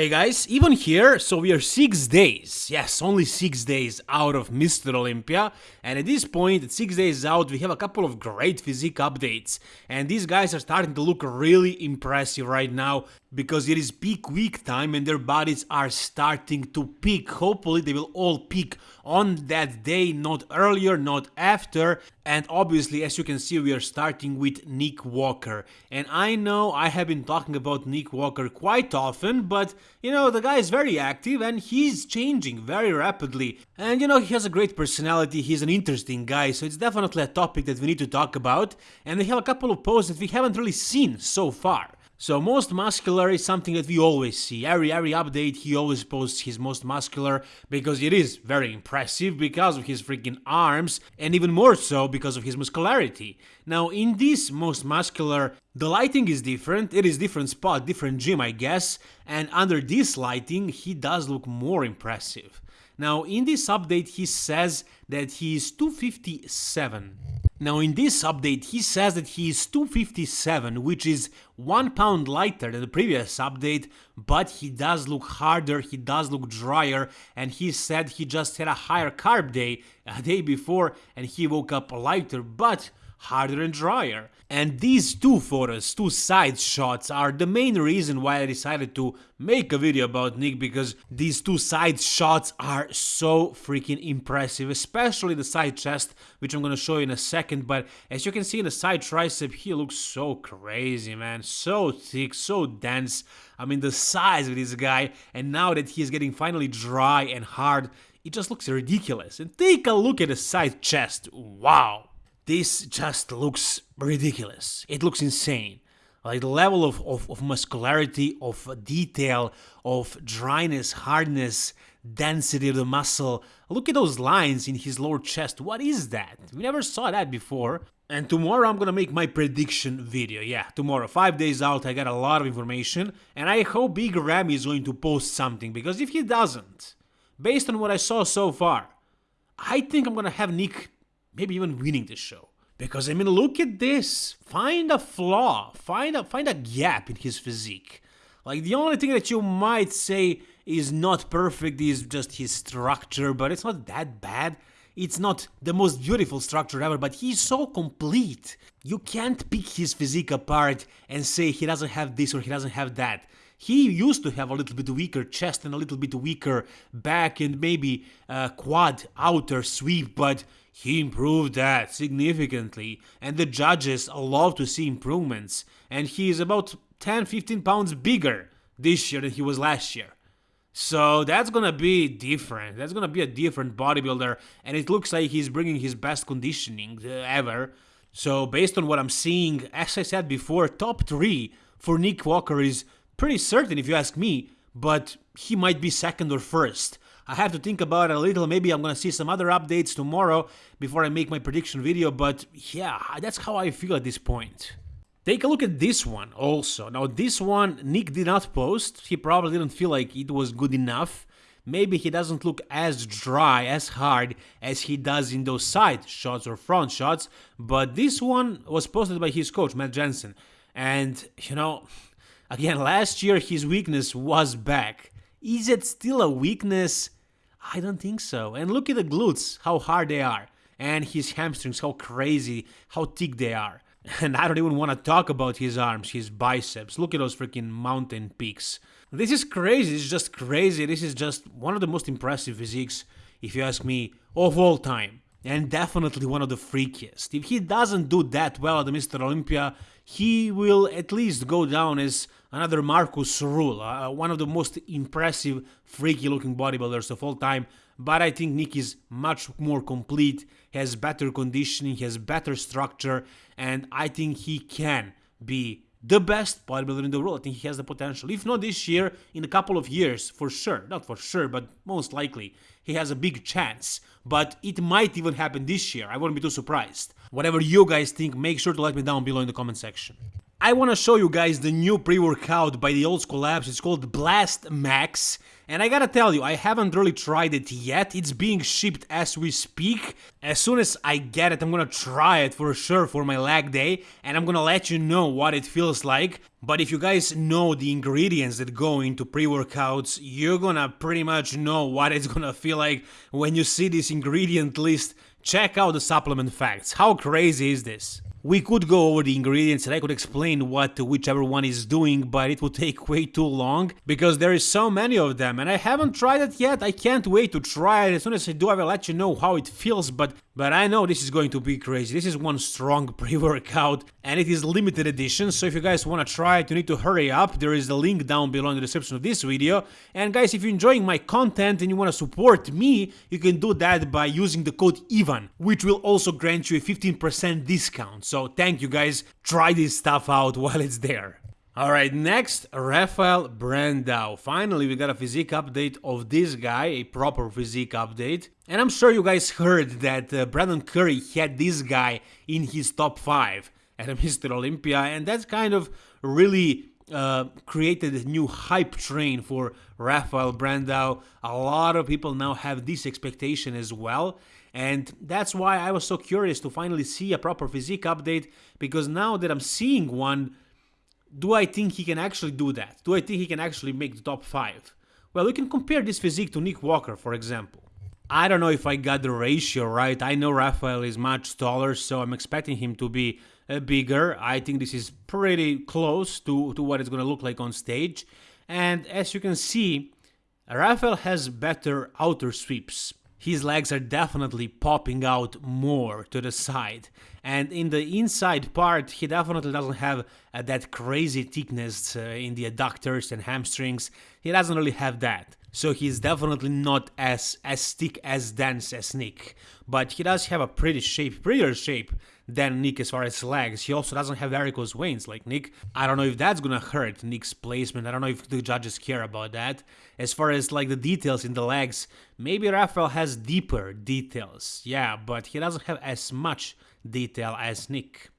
Hey guys, Ivan here, so we are 6 days, yes, only 6 days out of Mr. Olympia, and at this point, at 6 days out, we have a couple of great physique updates, and these guys are starting to look really impressive right now, because it is peak week time and their bodies are starting to peak. Hopefully they will all peak on that day, not earlier, not after. And obviously, as you can see, we are starting with Nick Walker. And I know I have been talking about Nick Walker quite often, but you know, the guy is very active and he's changing very rapidly. And you know, he has a great personality, he's an interesting guy, so it's definitely a topic that we need to talk about. And they have a couple of posts that we haven't really seen so far. So most muscular is something that we always see. Every every update he always posts his most muscular because it is very impressive because of his freaking arms and even more so because of his muscularity. Now in this most muscular the lighting is different, it is different spot, different gym I guess, and under this lighting he does look more impressive. Now in this update he says that he is 257 now in this update he says that he is 257 which is 1 pound lighter than the previous update but he does look harder, he does look drier and he said he just had a higher carb day a day before and he woke up lighter but harder and drier. And these two photos, two side shots, are the main reason why I decided to make a video about Nick because these two side shots are so freaking impressive, especially the side chest, which I'm gonna show you in a second, but as you can see in the side tricep, he looks so crazy, man, so thick, so dense. I mean, the size of this guy, and now that he's getting finally dry and hard, it just looks ridiculous. And take a look at the side chest, wow! This just looks ridiculous. It looks insane. Like the level of, of, of muscularity, of detail, of dryness, hardness, density of the muscle. Look at those lines in his lower chest. What is that? We never saw that before. And tomorrow I'm gonna make my prediction video. Yeah, tomorrow, five days out, I got a lot of information. And I hope Big Ramy is going to post something, because if he doesn't, based on what I saw so far, I think I'm gonna have Nick maybe even winning this show. Because I mean, look at this. Find a flaw. Find a find a gap in his physique. Like the only thing that you might say is not perfect is just his structure, but it's not that bad. It's not the most beautiful structure ever, but he's so complete. You can't pick his physique apart and say he doesn't have this or he doesn't have that. He used to have a little bit weaker chest and a little bit weaker back and maybe a quad outer sweep, but he improved that significantly, and the judges love to see improvements, and he is about 10-15 pounds bigger this year than he was last year. So that's gonna be different. That's gonna be a different bodybuilder, and it looks like he's bringing his best conditioning uh, ever. So based on what I'm seeing, as I said before, top three for Nick Walker is pretty certain if you ask me, but he might be second or first. I have to think about it a little, maybe I'm gonna see some other updates tomorrow before I make my prediction video, but yeah, that's how I feel at this point. Take a look at this one also. Now this one Nick did not post, he probably didn't feel like it was good enough. Maybe he doesn't look as dry, as hard as he does in those side shots or front shots, but this one was posted by his coach, Matt Jensen. And, you know, Again, last year his weakness was back. Is it still a weakness? I don't think so. And look at the glutes, how hard they are. And his hamstrings, how crazy, how thick they are. And I don't even want to talk about his arms, his biceps. Look at those freaking mountain peaks. This is crazy. This is just crazy. This is just one of the most impressive physiques, if you ask me, of all time. And definitely one of the freakiest. If he doesn't do that well at the Mr. Olympia, he will at least go down as another Markus Rühl, uh, one of the most impressive, freaky looking bodybuilders of all time. But I think Nick is much more complete, has better conditioning, has better structure, and I think he can be the best bodybuilder in the world. I think he has the potential. If not this year, in a couple of years, for sure. Not for sure, but most likely. He has a big chance. But it might even happen this year. I wouldn't be too surprised. Whatever you guys think, make sure to let me down below in the comment section. I want to show you guys the new pre-workout by the Old School Labs. It's called Blast Max. And I gotta tell you, I haven't really tried it yet. It's being shipped as we speak. As soon as I get it, I'm gonna try it for sure for my lag day. And I'm gonna let you know what it feels like. But if you guys know the ingredients that go into pre-workouts, you're gonna pretty much know what it's gonna feel like when you see this ingredient list. Check out the supplement facts. How crazy is this? We could go over the ingredients and I could explain what whichever one is doing, but it would take way too long because there is so many of them and I haven't tried it yet. I can't wait to try it. As soon as I do, I will let you know how it feels, but but I know this is going to be crazy. This is one strong pre-workout and it is limited edition, so if you guys want to try it, you need to hurry up. There is a link down below in the description of this video. And guys, if you're enjoying my content and you want to support me, you can do that by using the code IVAN, which will also grant you a 15% discount. So thank you guys, try this stuff out while it's there. Alright, next, Rafael Brandao. Finally, we got a physique update of this guy, a proper physique update. And I'm sure you guys heard that uh, Brandon Curry had this guy in his top 5 at Mr. Olympia, and that's kind of really uh, created a new hype train for Rafael Brandao. A lot of people now have this expectation as well. And that's why I was so curious to finally see a proper physique update because now that I'm seeing one, do I think he can actually do that? Do I think he can actually make the top 5? Well, we can compare this physique to Nick Walker, for example. I don't know if I got the ratio right. I know Rafael is much taller, so I'm expecting him to be uh, bigger. I think this is pretty close to, to what it's going to look like on stage. And as you can see, Rafael has better outer sweeps his legs are definitely popping out more to the side. And in the inside part, he definitely doesn't have uh, that crazy thickness uh, in the adductors and hamstrings. He doesn't really have that. So he's definitely not as, as thick, as dense as Nick. But he does have a pretty shape, prettier shape than Nick as far as legs. He also doesn't have varicose veins like Nick. I don't know if that's gonna hurt Nick's placement. I don't know if the judges care about that. As far as like the details in the legs, maybe Rafael has deeper details. Yeah, but he doesn't have as much detail as Nick.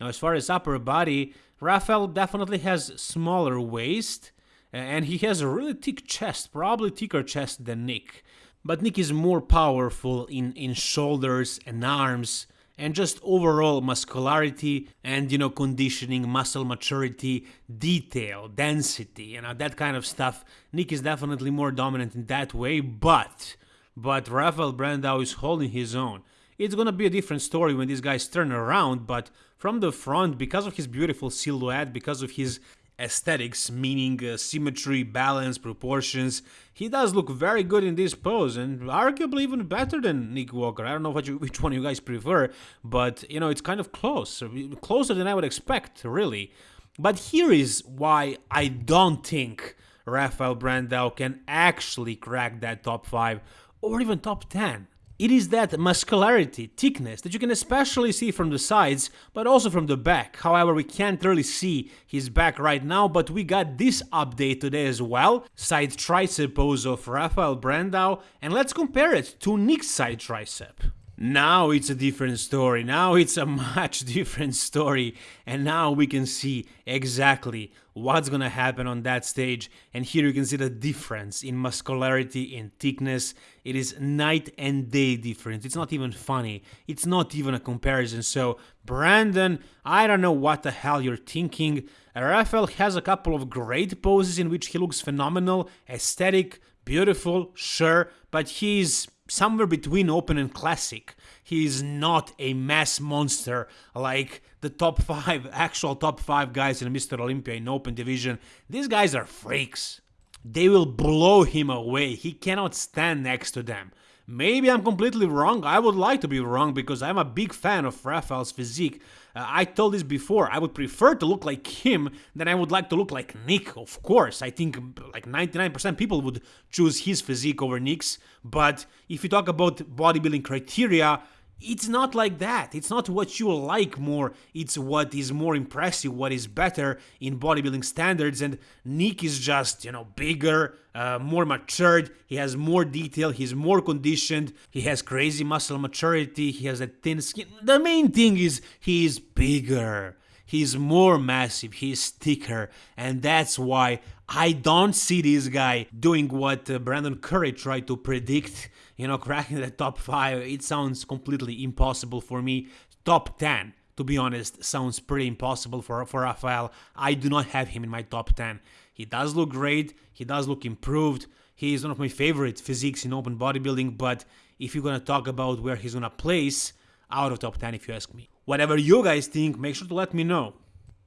Now as far as upper body, Rafael definitely has smaller waist and he has a really thick chest, probably thicker chest than Nick. But Nick is more powerful in, in shoulders and arms and just overall muscularity and you know conditioning muscle maturity detail density you know that kind of stuff. Nick is definitely more dominant in that way but but rafael brandao is holding his own. It's gonna be a different story when these guys turn around but from the front because of his beautiful silhouette because of his aesthetics, meaning uh, symmetry, balance, proportions. He does look very good in this pose and arguably even better than Nick Walker. I don't know you, which one you guys prefer, but you know, it's kind of close, closer than I would expect, really. But here is why I don't think Rafael Brandao can actually crack that top 5 or even top 10. It is that muscularity, thickness that you can especially see from the sides, but also from the back. However, we can't really see his back right now, but we got this update today as well. Side tricep pose of Rafael Brandao, and let's compare it to Nick's side tricep. Now it's a different story. Now it's a much different story. And now we can see exactly what's gonna happen on that stage. And here you can see the difference in muscularity, in thickness. It is night and day difference. It's not even funny. It's not even a comparison. So, Brandon, I don't know what the hell you're thinking. Rafael has a couple of great poses in which he looks phenomenal, aesthetic, beautiful, sure, but he's somewhere between open and classic. He is not a mass monster like the top 5, actual top 5 guys in Mr. Olympia in open division. These guys are freaks. They will blow him away. He cannot stand next to them. Maybe I'm completely wrong. I would like to be wrong because I'm a big fan of Rafael's physique. Uh, I told this before. I would prefer to look like him than I would like to look like Nick. Of course, I think like 99% people would choose his physique over Nick's. But if you talk about bodybuilding criteria, it's not like that. It's not what you like more, it's what is more impressive, what is better in bodybuilding standards. And Nick is just, you know, bigger, uh, more matured, he has more detail, he's more conditioned, he has crazy muscle maturity, he has a thin skin. The main thing is he is bigger. He's more massive, he's thicker, and that's why I don't see this guy doing what uh, Brandon Curry tried to predict, you know, cracking the top 5. It sounds completely impossible for me. Top 10, to be honest, sounds pretty impossible for, for Rafael. I do not have him in my top 10. He does look great, he does look improved. He is one of my favorite physiques in open bodybuilding, but if you're gonna talk about where he's gonna place, out of top 10 if you ask me. Whatever you guys think, make sure to let me know.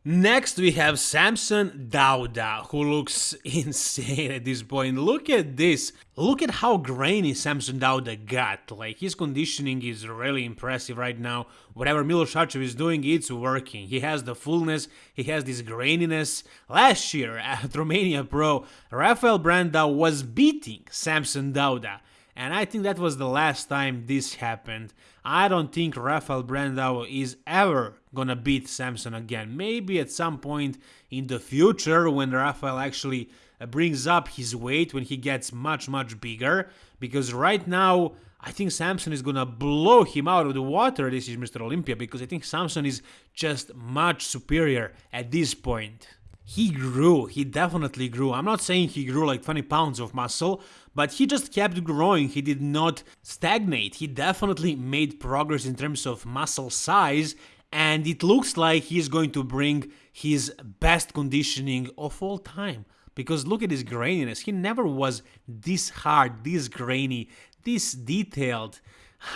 Next we have Samson Dauda, who looks insane at this point. Look at this. Look at how grainy Samson Dauda got. Like, his conditioning is really impressive right now. Whatever Milos Sarcev is doing, it's working. He has the fullness, he has this graininess. Last year at Romania Pro, Rafael Brandao was beating Samson Dauda. And I think that was the last time this happened. I don't think Rafael Brandao is ever gonna beat Samson again. Maybe at some point in the future when Rafael actually uh, brings up his weight, when he gets much, much bigger. Because right now, I think Samson is gonna blow him out of the water. This is Mr. Olympia because I think Samson is just much superior at this point he grew. He definitely grew. I'm not saying he grew like 20 pounds of muscle, but he just kept growing. He did not stagnate. He definitely made progress in terms of muscle size, and it looks like he's going to bring his best conditioning of all time. Because look at his graininess. He never was this hard, this grainy, this detailed.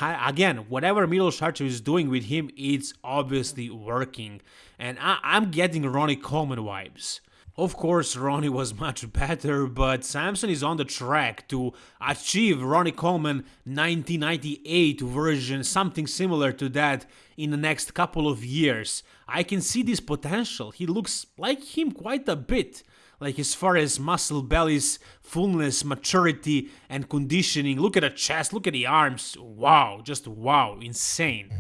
Again, whatever Milos Sarcev is doing with him, it's obviously working. And I, I'm getting Ronnie Coleman vibes. Of course, Ronnie was much better, but Samson is on the track to achieve Ronnie Coleman 1998 version, something similar to that in the next couple of years. I can see this potential. He looks like him quite a bit like as far as muscle bellies, fullness, maturity, and conditioning. Look at the chest, look at the arms. Wow, just wow, insane.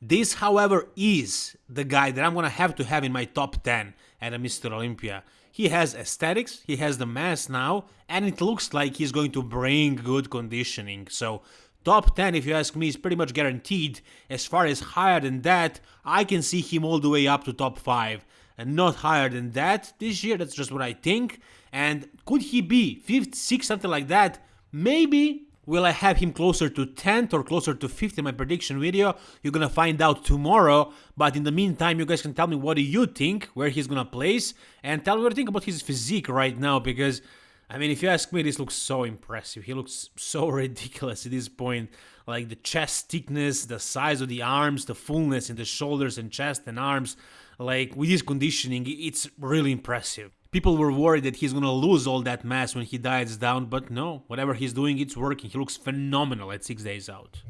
This, however, is the guy that I'm gonna have to have in my top 10 at a Mr. Olympia. He has aesthetics, he has the mass now, and it looks like he's going to bring good conditioning. So, top 10, if you ask me, is pretty much guaranteed. As far as higher than that, I can see him all the way up to top 5 and not higher than that this year. That's just what I think. And could he be 5th, 6th, something like that? Maybe. Will I have him closer to 10th or closer to 5th in my prediction video? You're gonna find out tomorrow, but in the meantime, you guys can tell me what do you think, where he's gonna place, and tell me what you think about his physique right now, because, I mean, if you ask me, this looks so impressive. He looks so ridiculous at this point. Like the chest thickness, the size of the arms, the fullness in the shoulders and chest and arms. Like with his conditioning, it's really impressive. People were worried that he's gonna lose all that mass when he diets down, but no, whatever he's doing, it's working. He looks phenomenal at 6 days out.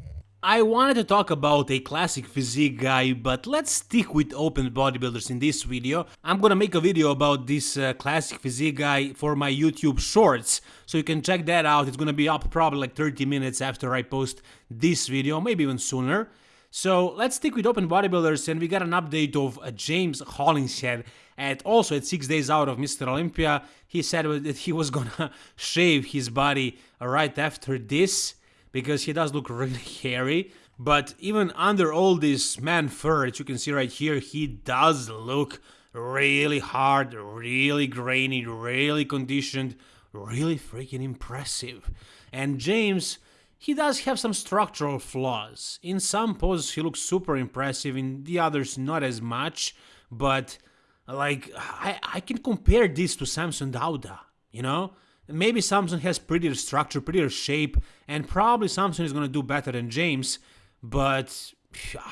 I wanted to talk about a classic physique guy, but let's stick with open bodybuilders in this video. I'm gonna make a video about this uh, classic physique guy for my YouTube shorts, so you can check that out. It's gonna be up probably like 30 minutes after I post this video, maybe even sooner. So let's stick with open bodybuilders and we got an update of uh, James Hollingshead at also at 6 days out of Mr. Olympia. He said that he was gonna shave his body right after this because he does look really hairy. But even under all this man fur that you can see right here, he does look really hard, really grainy, really conditioned, really freaking impressive. And James he does have some structural flaws. In some poses he looks super impressive, in the others not as much, but like I, I can compare this to Samson Dauda, you know? Maybe Samson has prettier structure, prettier shape, and probably Samson is gonna do better than James, but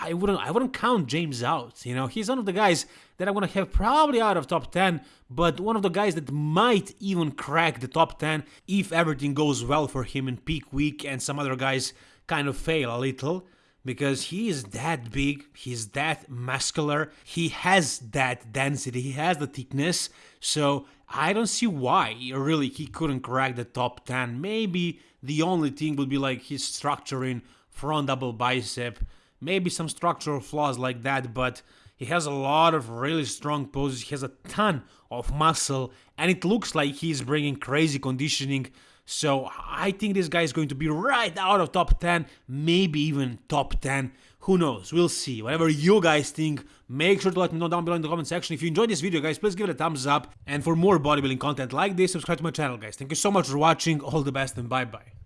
I wouldn't I wouldn't count James out. You know, he's one of the guys that I'm gonna have probably out of top 10, but one of the guys that might even crack the top 10 if everything goes well for him in peak week and some other guys kind of fail a little. Because he is that big, he's that muscular, he has that density, he has the thickness, so I don't see why really he couldn't crack the top 10. Maybe the only thing would be like his structuring, front double bicep maybe some structural flaws like that, but he has a lot of really strong poses, he has a ton of muscle, and it looks like he's bringing crazy conditioning. So I think this guy is going to be right out of top 10, maybe even top 10. Who knows? We'll see. Whatever you guys think, make sure to let me know down below in the comment section. If you enjoyed this video, guys, please give it a thumbs up. And for more bodybuilding content like this, subscribe to my channel, guys. Thank you so much for watching. All the best and bye-bye.